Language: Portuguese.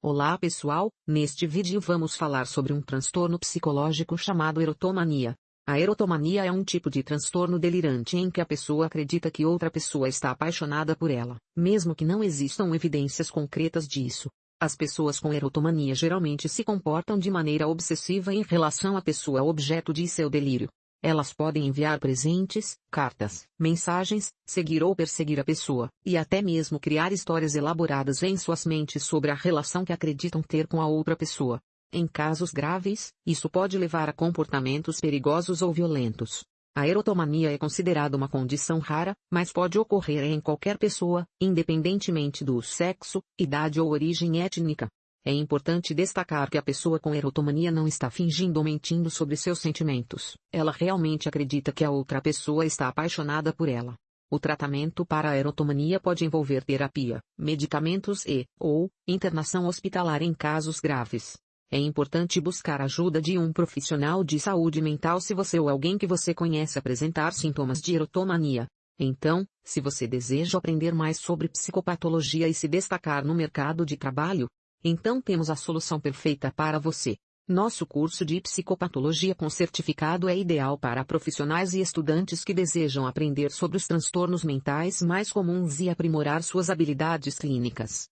Olá pessoal, neste vídeo vamos falar sobre um transtorno psicológico chamado erotomania. A erotomania é um tipo de transtorno delirante em que a pessoa acredita que outra pessoa está apaixonada por ela, mesmo que não existam evidências concretas disso. As pessoas com erotomania geralmente se comportam de maneira obsessiva em relação à pessoa objeto de seu delírio. Elas podem enviar presentes, cartas, mensagens, seguir ou perseguir a pessoa, e até mesmo criar histórias elaboradas em suas mentes sobre a relação que acreditam ter com a outra pessoa. Em casos graves, isso pode levar a comportamentos perigosos ou violentos. A erotomania é considerada uma condição rara, mas pode ocorrer em qualquer pessoa, independentemente do sexo, idade ou origem étnica. É importante destacar que a pessoa com erotomania não está fingindo ou mentindo sobre seus sentimentos. Ela realmente acredita que a outra pessoa está apaixonada por ela. O tratamento para a erotomania pode envolver terapia, medicamentos e, ou, internação hospitalar em casos graves. É importante buscar ajuda de um profissional de saúde mental se você ou alguém que você conhece apresentar sintomas de erotomania. Então, se você deseja aprender mais sobre psicopatologia e se destacar no mercado de trabalho, então temos a solução perfeita para você. Nosso curso de psicopatologia com certificado é ideal para profissionais e estudantes que desejam aprender sobre os transtornos mentais mais comuns e aprimorar suas habilidades clínicas.